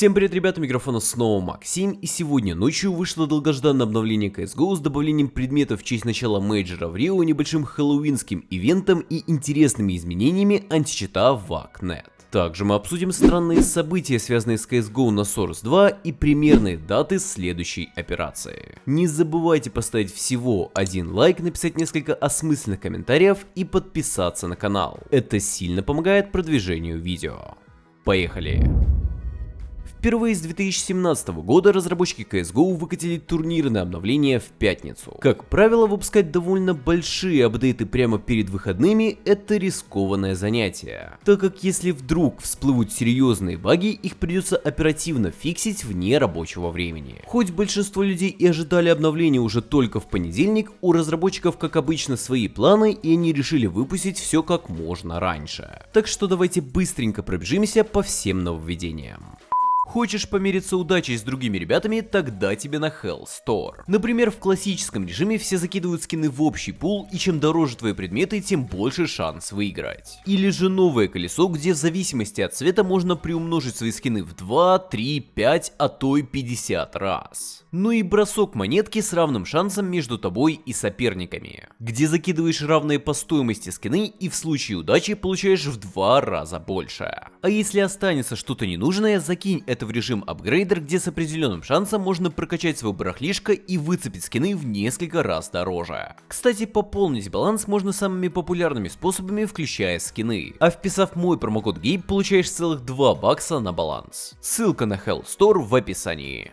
Всем привет, ребята, микрофона снова Максим, и сегодня ночью вышло долгожданное обновление CSGO с добавлением предметов в честь начала мейджора в Рио, небольшим хэллоуинским ивентом и интересными изменениями античита в VACnet. Также мы обсудим странные события, связанные с CSGO на Source 2 и примерные даты следующей операции. Не забывайте поставить всего один лайк, написать несколько осмысленных комментариев и подписаться на канал. Это сильно помогает продвижению видео. Поехали! Впервые с 2017 года разработчики CSGO выкатили турнирное обновление в пятницу. Как правило, выпускать довольно большие апдейты прямо перед выходными – это рискованное занятие, так как если вдруг всплывут серьезные баги, их придется оперативно фиксить вне рабочего времени. Хоть большинство людей и ожидали обновления уже только в понедельник, у разработчиков как обычно свои планы и они решили выпустить все как можно раньше. Так что давайте быстренько пробежимся по всем нововведениям. Хочешь помериться удачей с другими ребятами, тогда тебе на Hell Store. Например, в классическом режиме все закидывают скины в общий пул, и чем дороже твои предметы, тем больше шанс выиграть. Или же новое колесо, где в зависимости от цвета можно приумножить свои скины в 2, 3, 5, а то и 50 раз. Ну и бросок монетки с равным шансом между тобой и соперниками, где закидываешь равные по стоимости скины и в случае удачи получаешь в два раза больше. А если останется что-то ненужное, закинь это это в режим апгрейдер, где с определенным шансом можно прокачать свой барахлишко и выцепить скины в несколько раз дороже. Кстати, пополнить баланс можно самыми популярными способами, включая скины. А вписав мой промокод GABE, получаешь целых 2 бакса на баланс. Ссылка на Hell Store в описании.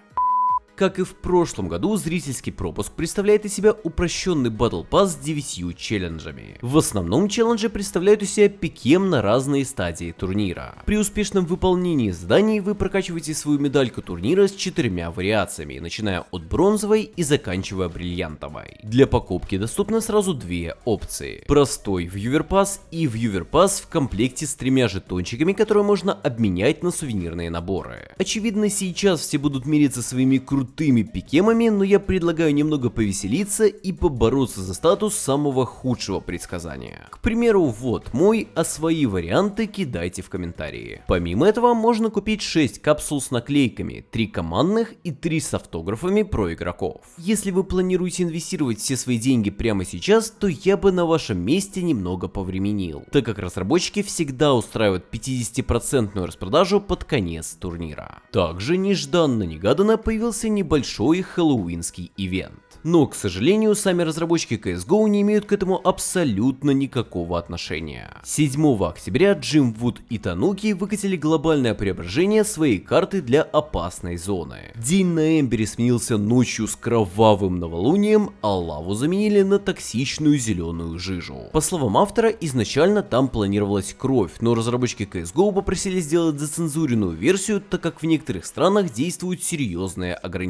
Как и в прошлом году, зрительский пропуск представляет из себя упрощенный Battle Pass с 9 челленджами. В основном челленджи представляют из себя пикем на разные стадии турнира. При успешном выполнении заданий вы прокачиваете свою медальку турнира с четырьмя вариациями, начиная от бронзовой и заканчивая бриллиантовой. Для покупки доступны сразу две опции. Простой Viewer Pass и Viewer Pass в комплекте с тремя жетончиками, которые можно обменять на сувенирные наборы. Очевидно, сейчас все будут мериться своими крутыми крутыми пикемами, но я предлагаю немного повеселиться и побороться за статус самого худшего предсказания. К примеру, вот мой, а свои варианты кидайте в комментарии. Помимо этого, можно купить 6 капсул с наклейками, 3 командных и 3 с автографами про игроков. Если вы планируете инвестировать все свои деньги прямо сейчас, то я бы на вашем месте немного повременил, так как разработчики всегда устраивают 50% распродажу под конец турнира. Также нежданно-негаданно появился небольшой хэллоуинский ивент. Но, к сожалению, сами разработчики CSGO не имеют к этому абсолютно никакого отношения. 7 октября Джим Вуд и Тануки выкатили глобальное преображение своей карты для опасной зоны. День на Эмбере сменился ночью с кровавым новолунием, а лаву заменили на токсичную зеленую жижу. По словам автора, изначально там планировалась кровь, но разработчики CSGO попросили сделать зацензуренную версию, так как в некоторых странах действуют серьезные ограничения.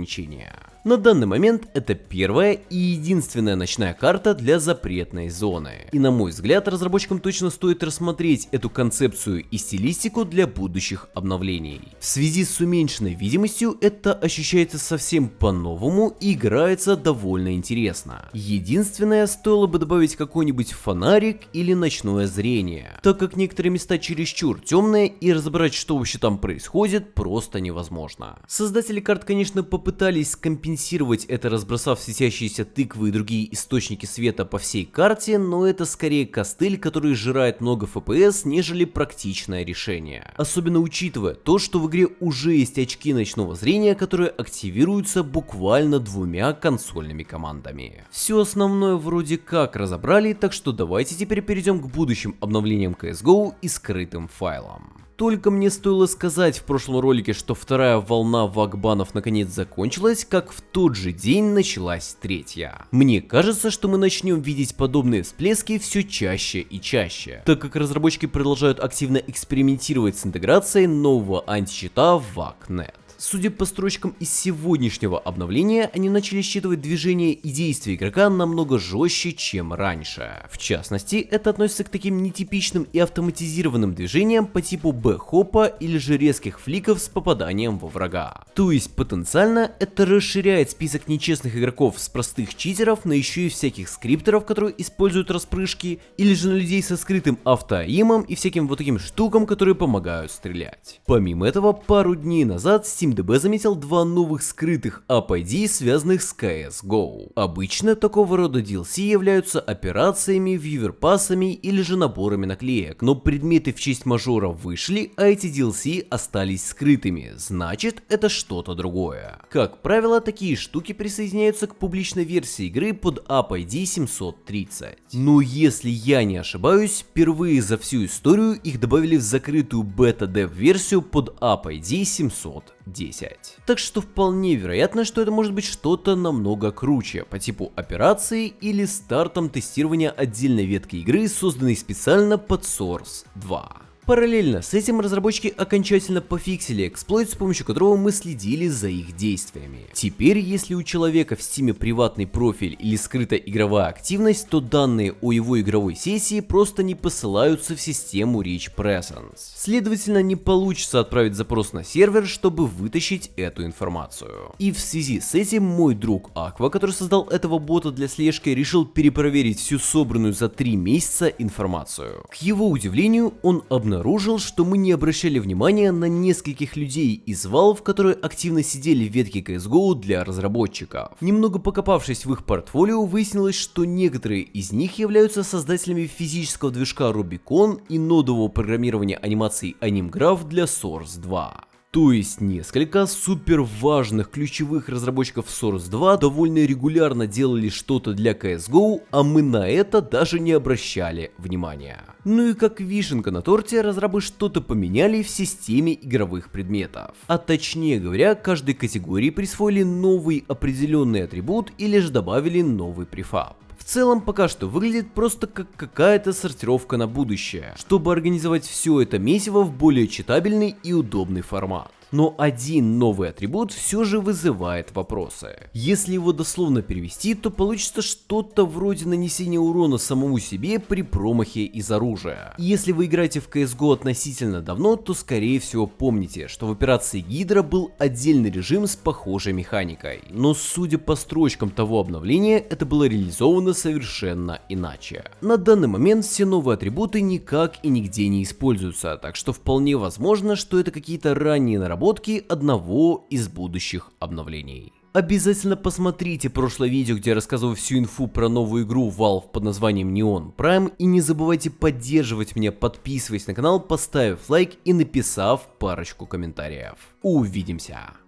На данный момент это первая и единственная ночная карта для запретной зоны. И на мой взгляд, разработчикам точно стоит рассмотреть эту концепцию и стилистику для будущих обновлений. В связи с уменьшенной видимостью это ощущается совсем по-новому и играется довольно интересно. Единственное, стоило бы добавить какой-нибудь фонарик или ночное зрение, так как некоторые места чересчур темные и разобрать что вообще там происходит просто невозможно. Создатели карт конечно попытались компенсировать компенсировать это, разбросав светящиеся тыквы и другие источники света по всей карте, но это скорее костыль, который сжирает много FPS, нежели практичное решение. Особенно учитывая то, что в игре уже есть очки ночного зрения, которые активируются буквально двумя консольными командами. Все основное вроде как разобрали, так что давайте теперь перейдем к будущим обновлениям CSGO и скрытым файлам. Только мне стоило сказать в прошлом ролике, что вторая волна вагбанов наконец закончилась, как в тот же день началась третья. Мне кажется, что мы начнем видеть подобные всплески все чаще и чаще, так как разработчики продолжают активно экспериментировать с интеграцией нового античита в VACnet. Судя по строчкам из сегодняшнего обновления, они начали считывать движения и действия игрока намного жестче, чем раньше. В частности, это относится к таким нетипичным и автоматизированным движениям по типу б-хопа или же резких фликов с попаданием во врага. То есть потенциально это расширяет список нечестных игроков с простых читеров на еще и всяких скриптеров, которые используют распрыжки, или же на людей со скрытым автоимом и всяким вот таким штукам, которые помогают стрелять. Помимо этого, пару дней назад SteamDB заметил два новых скрытых APD, связанных с CSGO. Обычно такого рода DLC являются операциями, вьюверпасами или же наборами наклеек, но предметы в честь мажора вышли, а эти DLC остались скрытыми, значит это что-то другое. Как правило, такие штуки присоединяются к публичной версии игры под App ID 730. Но если я не ошибаюсь, впервые за всю историю их добавили в закрытую бета- dev версию под App ID 710. Так что вполне вероятно, что это может быть что-то намного круче, по типу операции или стартом тестирования отдельной ветки игры, созданной специально под Source 2. Параллельно с этим разработчики окончательно пофиксили эксплойт, с помощью которого мы следили за их действиями. Теперь, если у человека в стиме приватный профиль или скрытая игровая активность, то данные о его игровой сессии просто не посылаются в систему Rich Presence. Следовательно, не получится отправить запрос на сервер, чтобы вытащить эту информацию. И в связи с этим мой друг Aqua, который создал этого бота для слежки, решил перепроверить всю собранную за 3 месяца информацию. К его удивлению, он обнаружил обнаружил, что мы не обращали внимания на нескольких людей из Valve, которые активно сидели в ветке CSGO для разработчиков. Немного покопавшись в их портфолио, выяснилось, что некоторые из них являются создателями физического движка Rubicon и нодового программирования анимаций AnimGraph для Source 2. То есть несколько супер важных ключевых разработчиков Source 2 довольно регулярно делали что-то для CSGO, а мы на это даже не обращали внимания. Ну и как вишенка на торте, разрабы что-то поменяли в системе игровых предметов. А точнее говоря, каждой категории присвоили новый определенный атрибут или же добавили новый префаб. Целом пока что выглядит просто как какая-то сортировка на будущее, чтобы организовать все это месиво в более читабельный и удобный формат но один новый атрибут все же вызывает вопросы. Если его дословно перевести, то получится что-то вроде нанесения урона самому себе при промахе из оружия. Если вы играете в CSGO относительно давно, то скорее всего помните, что в операции Гидра был отдельный режим с похожей механикой. Но судя по строчкам того обновления, это было реализовано совершенно иначе. На данный момент все новые атрибуты никак и нигде не используются, так что вполне возможно, что это какие-то ранние наработки наработки одного из будущих обновлений. Обязательно посмотрите прошлое видео, где я рассказывал всю инфу про новую игру Valve под названием Neon Prime. И не забывайте поддерживать меня, подписываясь на канал, поставив лайк и написав парочку комментариев. Увидимся!